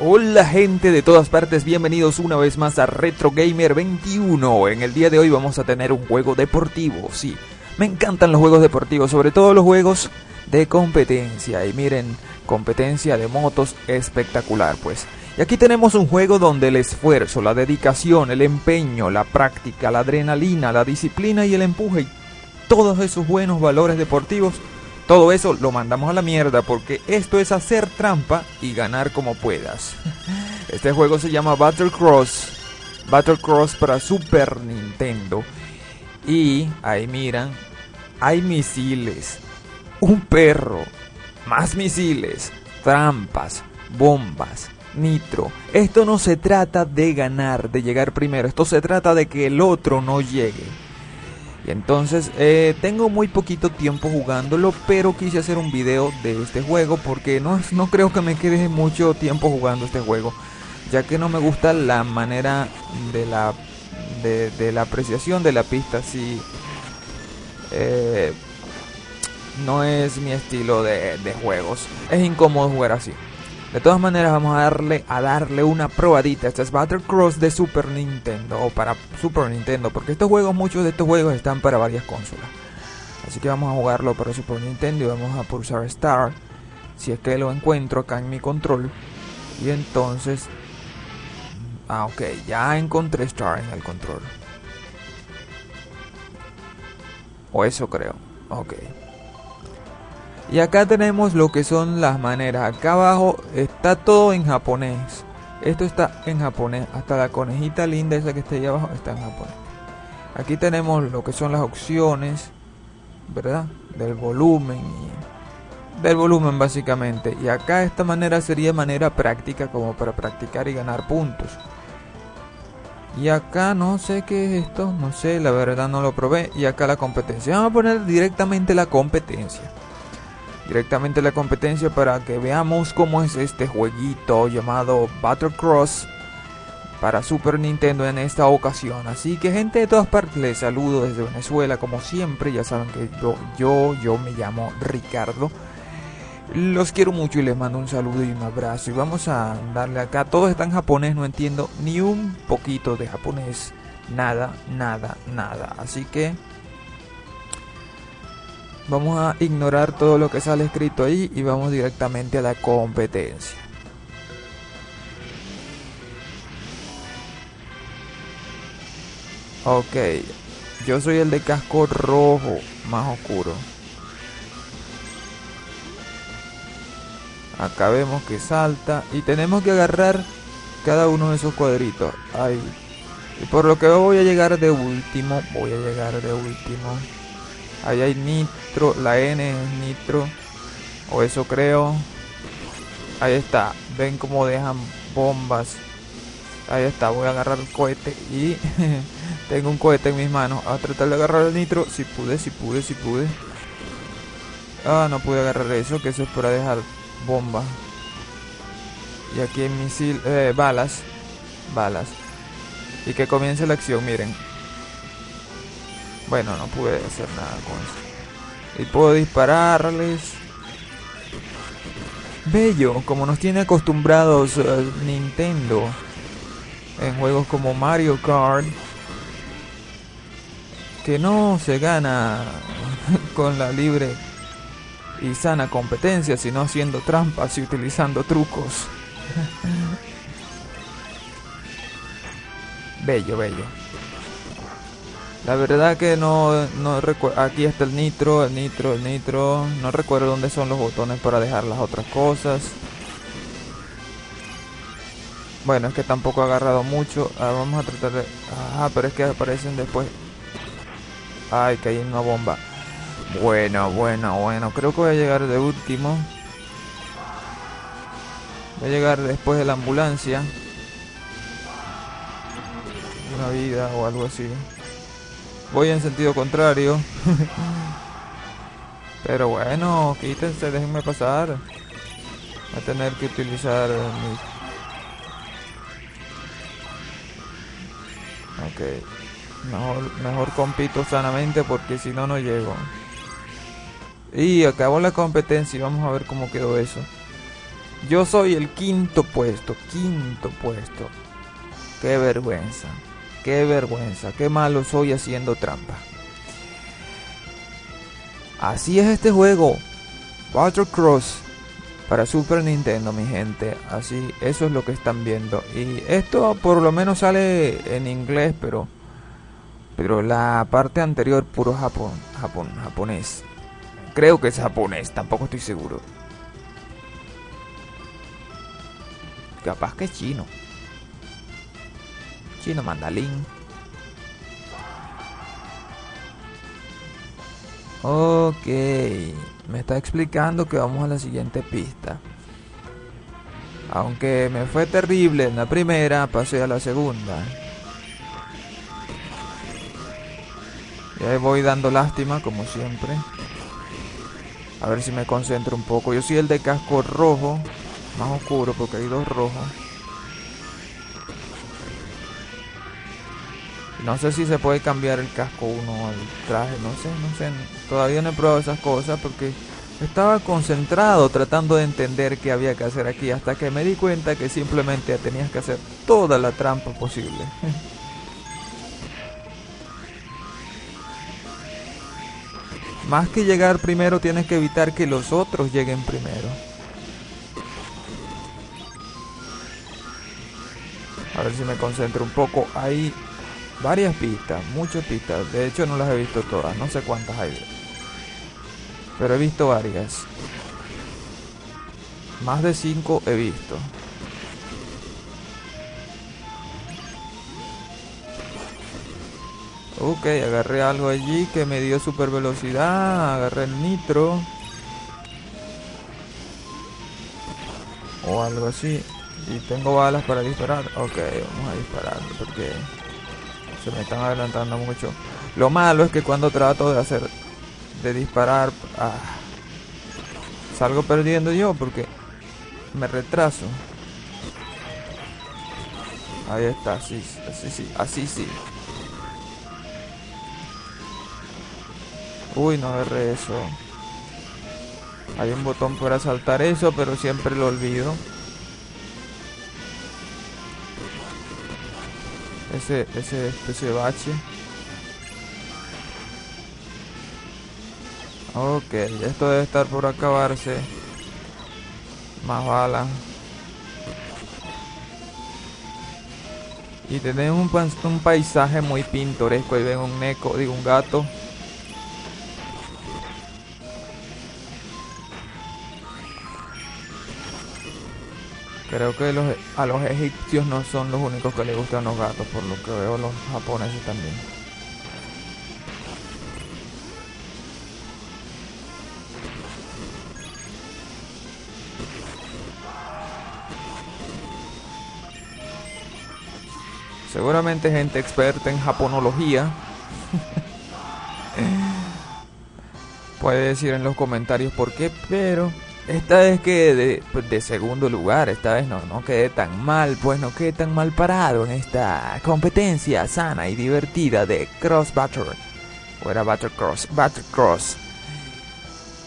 Hola gente de todas partes, bienvenidos una vez más a Retro Gamer 21. En el día de hoy vamos a tener un juego deportivo, sí. Me encantan los juegos deportivos, sobre todo los juegos de competencia. Y miren, competencia de motos espectacular, pues. Y aquí tenemos un juego donde el esfuerzo, la dedicación, el empeño, la práctica, la adrenalina, la disciplina y el empuje y todos esos buenos valores deportivos todo eso lo mandamos a la mierda porque esto es hacer trampa y ganar como puedas. Este juego se llama Battle Cross. Battle Cross para Super Nintendo. Y ahí miran, hay misiles, un perro, más misiles, trampas, bombas, nitro. Esto no se trata de ganar, de llegar primero. Esto se trata de que el otro no llegue. Y entonces eh, tengo muy poquito tiempo jugándolo, pero quise hacer un video de este juego porque no, no creo que me quede mucho tiempo jugando este juego, ya que no me gusta la manera de la, de, la apreciación de la pista, si eh, no es mi estilo de, de juegos, es incómodo jugar así. De todas maneras vamos a darle a darle una probadita. Este es Battle Cross de Super Nintendo o para Super Nintendo, porque estos juegos, muchos de estos juegos están para varias consolas. Así que vamos a jugarlo para Super Nintendo y vamos a pulsar Start si es que lo encuentro acá en mi control. Y entonces Ah, ok, ya encontré Start en el control. O eso creo. Ok. Y acá tenemos lo que son las maneras. Acá abajo está todo en japonés. Esto está en japonés. Hasta la conejita linda esa que está ahí abajo está en japonés. Aquí tenemos lo que son las opciones, ¿verdad? Del volumen del volumen básicamente. Y acá esta manera sería manera práctica como para practicar y ganar puntos. Y acá no sé qué es esto, no sé, la verdad no lo probé. Y acá la competencia. Vamos a poner directamente la competencia directamente la competencia para que veamos cómo es este jueguito llamado Battle Cross para Super Nintendo en esta ocasión. Así que gente de todas partes les saludo desde Venezuela como siempre. Ya saben que yo, yo, yo me llamo Ricardo. Los quiero mucho y les mando un saludo y un abrazo. Y vamos a darle acá. Todo está en japonés, no entiendo ni un poquito de japonés. Nada, nada, nada. Así que Vamos a ignorar todo lo que sale escrito ahí y vamos directamente a la competencia. Ok, yo soy el de casco rojo, más oscuro. Acá vemos que salta y tenemos que agarrar cada uno de esos cuadritos. Ahí. Y por lo que voy a llegar de último, voy a llegar de último. Ahí hay nitro, la N es nitro. O eso creo. Ahí está. Ven cómo dejan bombas. Ahí está, voy a agarrar el cohete y tengo un cohete en mis manos. A tratar de agarrar el nitro. Si pude, si pude, si pude. Ah, no pude agarrar eso, que eso es para dejar bombas. Y aquí hay misil, eh, balas. Balas. Y que comience la acción, miren. Bueno, no pude hacer nada con eso. Y puedo dispararles. Bello, como nos tiene acostumbrados eh, Nintendo en juegos como Mario Kart. Que no se gana con la libre y sana competencia, sino haciendo trampas y utilizando trucos. bello, bello. La verdad que no, no recuerdo. Aquí está el nitro, el nitro, el nitro. No recuerdo dónde son los botones para dejar las otras cosas. Bueno, es que tampoco he agarrado mucho. vamos a tratar de... Ajá, pero es que aparecen después. Ay, que hay una bomba. Bueno, bueno, bueno. Creo que voy a llegar de último. Voy a llegar después de la ambulancia. Una vida o algo así. Voy en sentido contrario. Pero bueno, quítense, déjenme pasar. Voy a tener que utilizar mi... Ok. Mejor, mejor compito sanamente porque si no, no llego. Y acabó la competencia y vamos a ver cómo quedó eso. Yo soy el quinto puesto, quinto puesto. Qué vergüenza, qué vergüenza, qué malo soy haciendo trampa. Así es este juego. Cross para Super Nintendo, mi gente. Así, eso es lo que están viendo. Y esto por lo menos sale en inglés, pero pero la parte anterior puro Japón, Japón, japonés. Creo que es japonés, tampoco estoy seguro. Capaz que es chino. Chino mandalín. Ok, me está explicando que vamos a la siguiente pista. Aunque me fue terrible en la primera, pasé a la segunda. Ya voy dando lástima, como siempre. A ver si me concentro un poco. Yo soy el de casco rojo, más oscuro porque hay dos rojos. No sé si se puede cambiar el casco uno al traje, no sé, no sé. Todavía no he probado esas cosas porque estaba concentrado tratando de entender qué había que hacer aquí hasta que me di cuenta que simplemente tenías que hacer toda la trampa posible. Más que llegar primero tienes que evitar que los otros lleguen primero. A ver si me concentro un poco. Hay varias pistas, muchas pistas. De hecho no las he visto todas, no sé cuántas hay. Pero he visto varias. Más de cinco he visto. Ok, agarré algo allí que me dio super velocidad. Agarré el nitro. O algo así. Y tengo balas para disparar. Ok, vamos a disparar porque se me están adelantando mucho. Lo malo es que cuando trato de hacer, de disparar, ah, salgo perdiendo yo porque me retraso. Ahí está, así, así sí, así sí. Uy, no agarré eso. Hay un botón para saltar eso, pero siempre lo olvido. Ese, ese especie de bache. Ok, esto debe estar por acabarse. Más balas. Y tenemos un, un paisaje muy pintoresco. Ahí ven un neco, digo un gato. Creo que a los egipcios no son los únicos que les gustan los gatos, por lo que veo los japoneses también. Seguramente gente experta en japonología puede decir en los comentarios por qué, pero esta vez que pues, de, segundo lugar, esta vez no, no quedé tan mal, pues no quedé tan mal parado en esta competencia sana y divertida de Cross Battle. O era Cross, Battle Cross.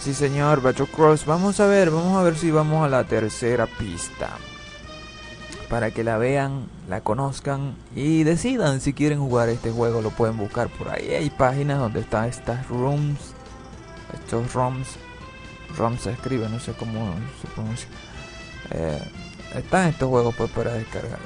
Sí señor, Battle Cross. Vamos a ver, vamos a ver si vamos a la tercera pista. Para que la vean, la conozcan y decidan si quieren jugar este juego. Lo pueden buscar por ahí. Hay páginas donde están estas rooms, estos rooms ROM se escribe, no sé cómo se pronuncia. Eh, están estos juegos pues para descargar.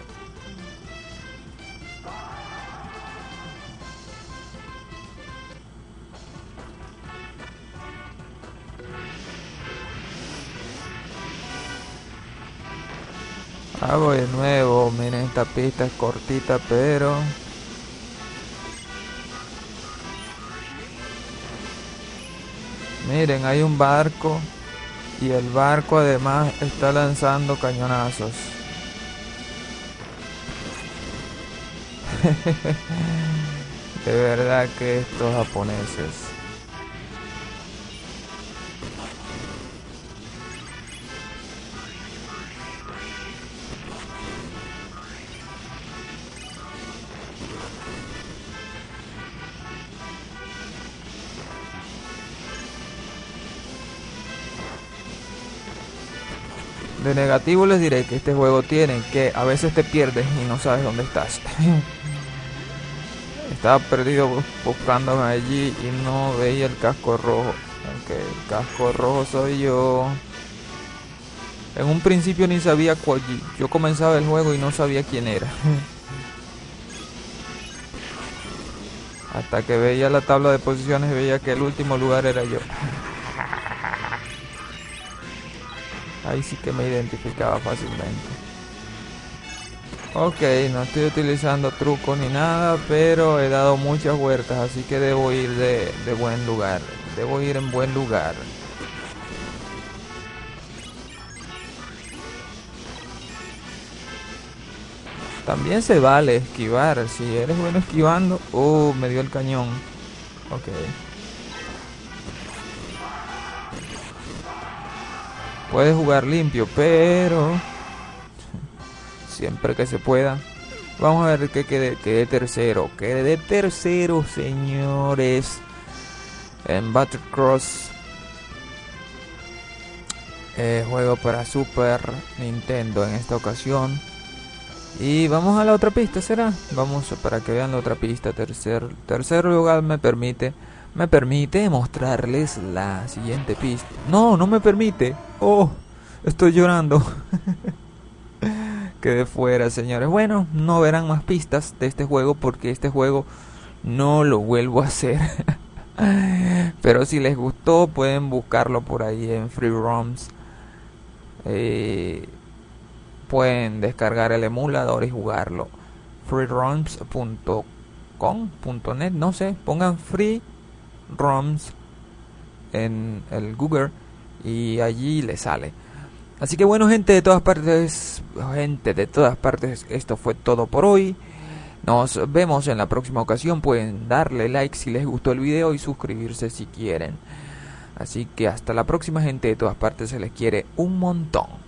Voy de nuevo, miren esta pista es cortita pero Miren, hay un barco y el barco además está lanzando cañonazos. De verdad que estos japoneses De negativo les diré que este juego tiene que a veces te pierdes y no sabes dónde estás. Estaba perdido buscándome allí y no veía el casco rojo. Aunque el casco rojo soy yo. En un principio ni sabía cuál. Yo comenzaba el juego y no sabía quién era. Hasta que veía la tabla de posiciones y veía que el último lugar era yo. Ahí sí que me identificaba fácilmente. Ok, no estoy utilizando trucos ni nada, pero he dado muchas vueltas, así que debo ir de, de buen lugar. Debo ir en buen lugar. También se vale esquivar. Si eres bueno esquivando. Oh, me dio el cañón. Ok. Puedes jugar limpio, pero siempre que se pueda. Vamos a ver que quede, quede tercero. Quede tercero, señores. En Battlecross. Eh, juego para Super Nintendo en esta ocasión. Y vamos a la otra pista, ¿será? Vamos para que vean la otra pista. Tercer, tercer lugar me permite me permite mostrarles la siguiente pista. No, no me permite. Oh, estoy llorando. Quedé fuera, señores. Bueno, no verán más pistas de este juego porque este juego no lo vuelvo a hacer. Pero si les gustó, pueden buscarlo por ahí en Free ROMs. Eh, pueden descargar el emulador y jugarlo. freeroms.com.net, no sé, pongan free ROMs en el Google y allí le sale. Así que bueno, gente de todas partes, gente de todas partes, esto fue todo por hoy. Nos vemos en la próxima ocasión. Pueden darle like si les gustó el video y suscribirse si quieren. Así que hasta la próxima gente de todas partes se les quiere un montón.